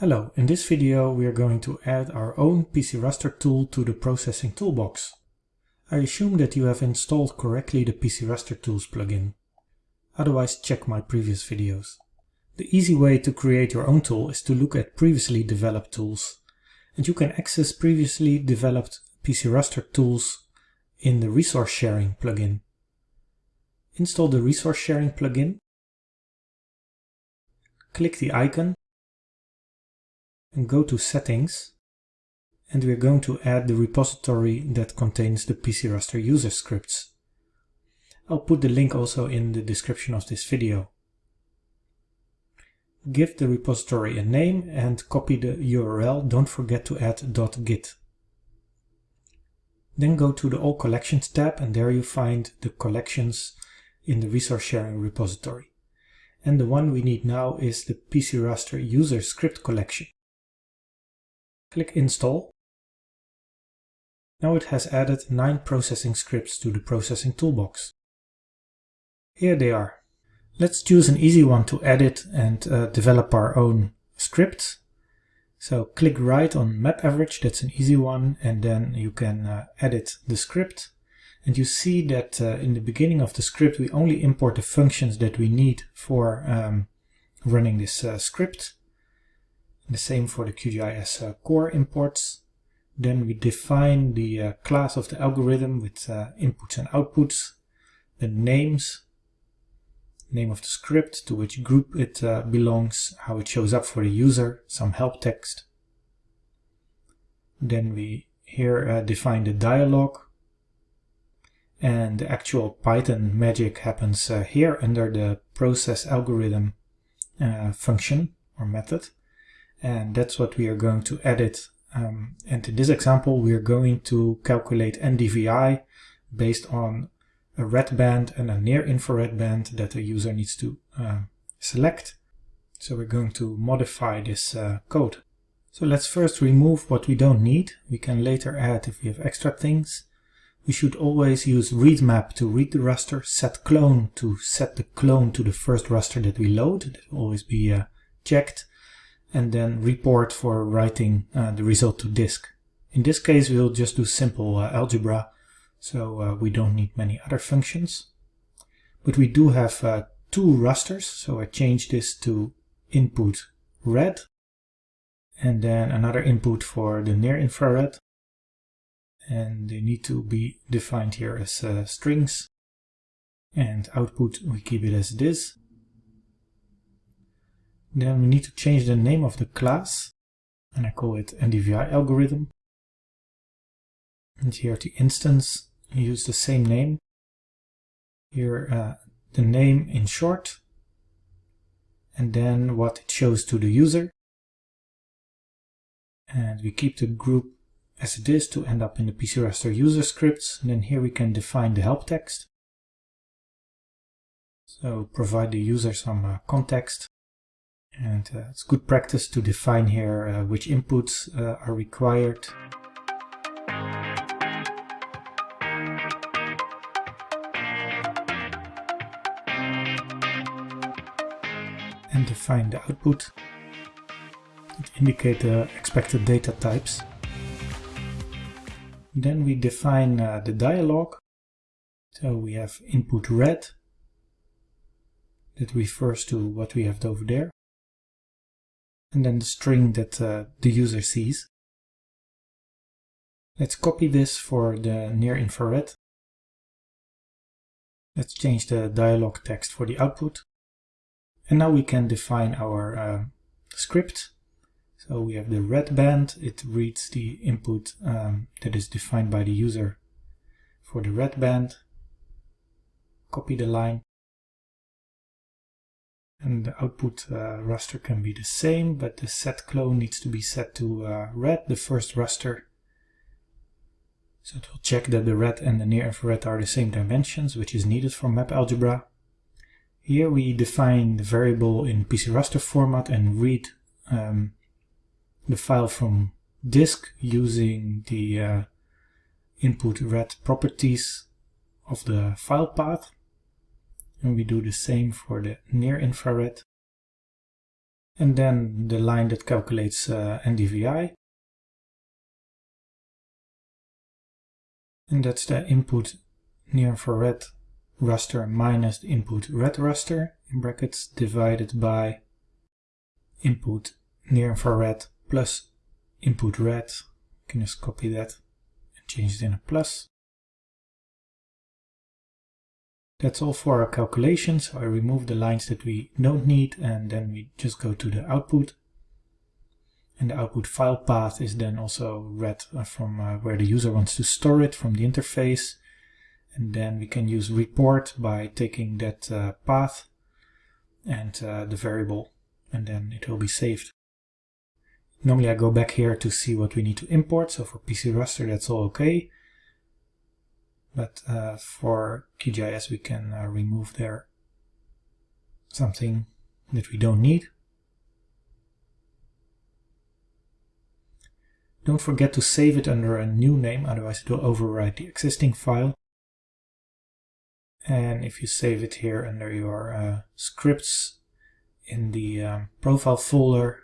Hello, in this video we are going to add our own PC Raster tool to the Processing Toolbox. I assume that you have installed correctly the PC Raster Tools plugin. Otherwise check my previous videos. The easy way to create your own tool is to look at previously developed tools. And you can access previously developed PC Raster tools in the Resource Sharing plugin. Install the Resource Sharing plugin. Click the icon and go to settings and we're going to add the repository that contains the PC Raster user scripts. I'll put the link also in the description of this video. Give the repository a name and copy the URL. Don't forget to add .git. Then go to the All Collections tab and there you find the collections in the resource sharing repository. And the one we need now is the PC Raster user script collection. Click Install. Now it has added 9 processing scripts to the processing toolbox. Here they are. Let's choose an easy one to edit and uh, develop our own script. So click right on map average, that's an easy one, and then you can uh, edit the script. And you see that uh, in the beginning of the script we only import the functions that we need for um, running this uh, script. The same for the QGIS uh, core imports. Then we define the uh, class of the algorithm with uh, inputs and outputs, the names, name of the script, to which group it uh, belongs, how it shows up for the user, some help text. Then we here uh, define the dialog, and the actual Python magic happens uh, here under the process algorithm function or method and that's what we are going to edit. Um, and in this example, we are going to calculate NDVI based on a red band and a near infrared band that the user needs to uh, select. So we're going to modify this uh, code. So let's first remove what we don't need. We can later add if we have extra things. We should always use read map to read the raster, set clone to set the clone to the first raster that we load. That will always be uh, checked and then report for writing uh, the result to disk. In this case, we'll just do simple uh, algebra, so uh, we don't need many other functions. But we do have uh, two rasters, so I change this to input red, and then another input for the near infrared. And they need to be defined here as uh, strings. And output, we keep it as it is. Then we need to change the name of the class and I call it NDVI algorithm. And here the instance, use the same name. Here uh, the name in short and then what it shows to the user. And we keep the group as it is to end up in the PC Raster user scripts. And then here we can define the help text. So provide the user some uh, context and uh, it's good practice to define here uh, which inputs uh, are required. And define the output indicate the expected data types. Then we define uh, the dialog. So we have input red that refers to what we have over there and then the string that uh, the user sees. Let's copy this for the near infrared. Let's change the dialog text for the output. And now we can define our uh, script. So we have the red band, it reads the input um, that is defined by the user for the red band. Copy the line and the output uh, raster can be the same, but the set clone needs to be set to uh, red, the first raster. So it will check that the red and the near infrared are the same dimensions, which is needed for map algebra. Here we define the variable in PC raster format and read um, the file from disk using the uh, input red properties of the file path and we do the same for the near infrared. and then the line that calculates uh, NDVI. And that's the input near infrared raster minus the input red raster in brackets divided by input near infrared plus input red. You can just copy that and change it in a plus. That's all for our calculation. So I remove the lines that we don't need and then we just go to the output. And the output file path is then also read uh, from uh, where the user wants to store it from the interface. And then we can use report by taking that uh, path and uh, the variable and then it will be saved. Normally I go back here to see what we need to import. So for PC Raster that's all okay. But uh, for QGIS we can uh, remove there something that we don't need. Don't forget to save it under a new name, otherwise it will overwrite the existing file. And if you save it here under your uh, scripts in the um, profile folder,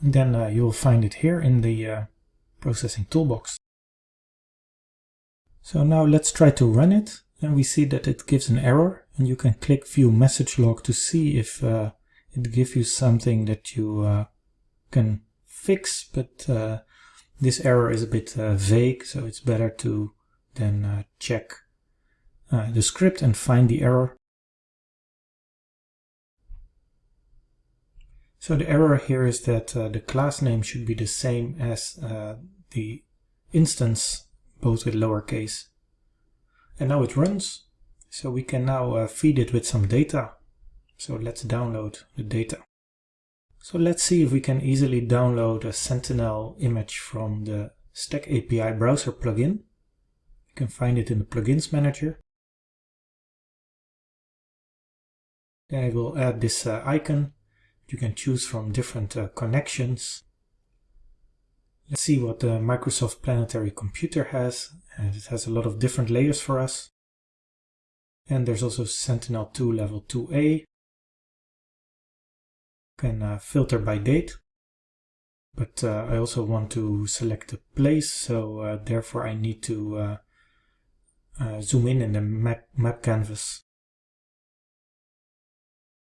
then uh, you'll find it here in the uh, processing toolbox. So now let's try to run it. And we see that it gives an error. And you can click view message log to see if uh, it gives you something that you uh, can fix. But uh, this error is a bit uh, vague. So it's better to then uh, check uh, the script and find the error. So the error here is that the class name should be the same as the instance both with lowercase. And now it runs, so we can now uh, feed it with some data. So let's download the data. So let's see if we can easily download a Sentinel image from the STAC API browser plugin. You can find it in the plugins manager. Then I will add this uh, icon. You can choose from different uh, connections Let's see what the Microsoft Planetary Computer has. And it has a lot of different layers for us. And there's also Sentinel-2 level 2A. Can uh, filter by date. But uh, I also want to select a place, so uh, therefore I need to uh, uh, zoom in in the map, map canvas.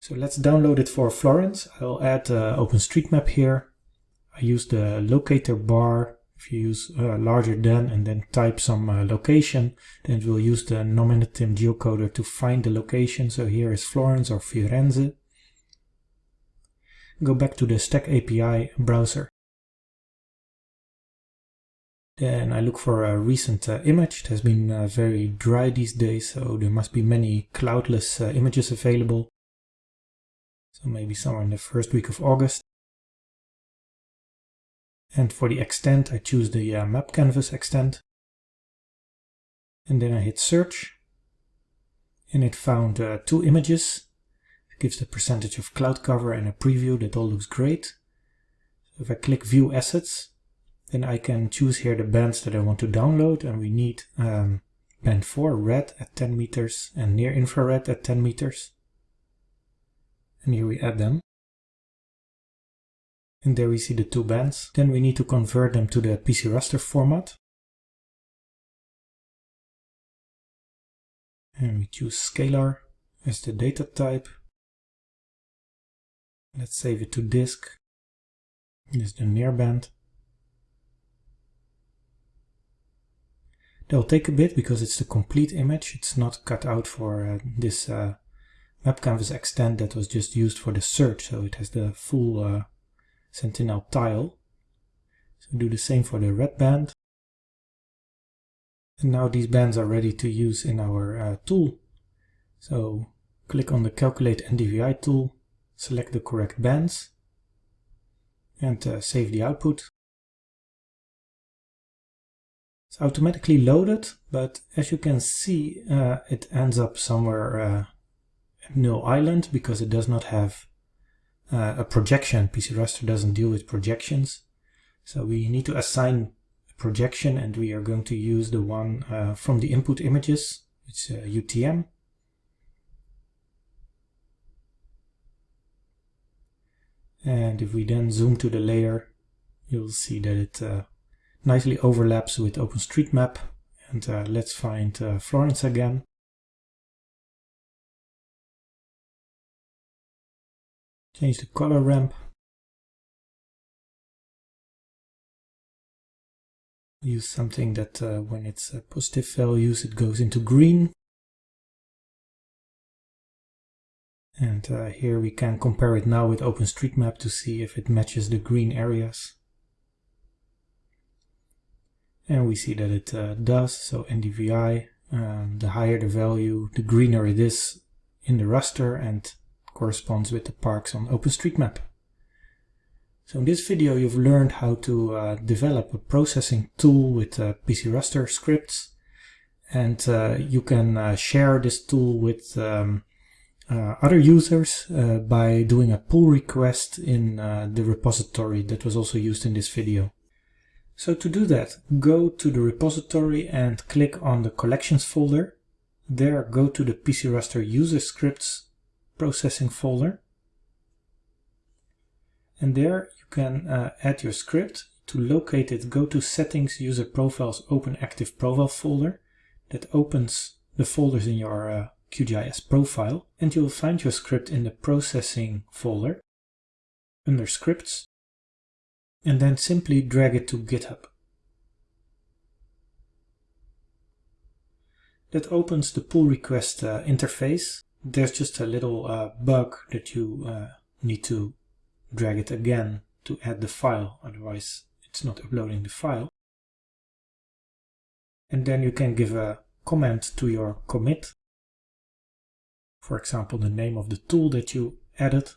So let's download it for Florence. I'll add uh, OpenStreetMap here I use the locator bar. If you use uh, larger than and then type some uh, location, then it will use the Nominatim geocoder to find the location. So here is Florence or Firenze. Go back to the STAC API browser. Then I look for a recent uh, image. It has been uh, very dry these days, so there must be many cloudless uh, images available. So maybe somewhere in the first week of August. And for the extent, I choose the uh, map canvas extent. And then I hit search. And it found uh, two images. It gives the percentage of cloud cover and a preview. That all looks great. So if I click view assets, then I can choose here the bands that I want to download. And we need um, band 4 red at 10 meters and near infrared at 10 meters. And here we add them. And there we see the two bands. Then we need to convert them to the PC raster format. And we choose scalar as the data type. Let's save it to disk. This is the near band. That will take a bit because it's the complete image. It's not cut out for uh, this uh, map canvas extent that was just used for the search. So it has the full uh, Sentinel tile. So do the same for the red band. And now these bands are ready to use in our uh, tool. So click on the Calculate NDVI tool, select the correct bands, and uh, save the output. It's automatically loaded, but as you can see, uh, it ends up somewhere uh, at Null Island because it does not have uh, a projection. PC Raster doesn't deal with projections. So we need to assign a projection and we are going to use the one uh, from the input images. It's a UTM. And if we then zoom to the layer, you'll see that it uh, nicely overlaps with OpenStreetMap. And uh, let's find uh, Florence again. Change the color ramp. Use something that uh, when it's positive values it goes into green. And uh, here we can compare it now with OpenStreetMap to see if it matches the green areas. And we see that it uh, does, so NDVI, um, the higher the value, the greener it is in the raster and corresponds with the parks on OpenStreetMap. So in this video you've learned how to uh, develop a processing tool with uh, PC raster scripts and uh, you can uh, share this tool with um, uh, other users uh, by doing a pull request in the repository that was also used in this video. So to do that, go to the repository and click on the collections folder. There go to the PC Raster user scripts processing folder. And there you can uh, add your script. To locate it, go to settings, user profiles, open active profile folder. That opens the folders in your uh, QGIS profile and you'll find your script in the processing folder under scripts and then simply drag it to GitHub. That opens the pull request uh, interface. There's just a little uh, bug that you uh, need to drag it again to add the file, otherwise it's not uploading the file. And then you can give a comment to your commit for example, the name of the tool that you added.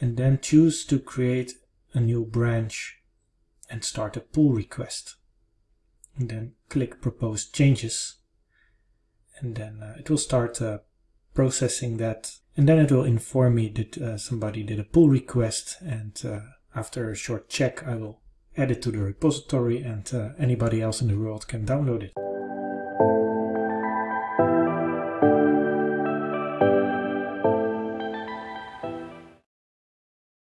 And then choose to create a new branch and start a pull request. And then click propose changes. And then uh, it will start uh, processing that. And then it will inform me that uh, somebody did a pull request. And uh, after a short check, I will add it to the repository and uh, anybody else in the world can download it.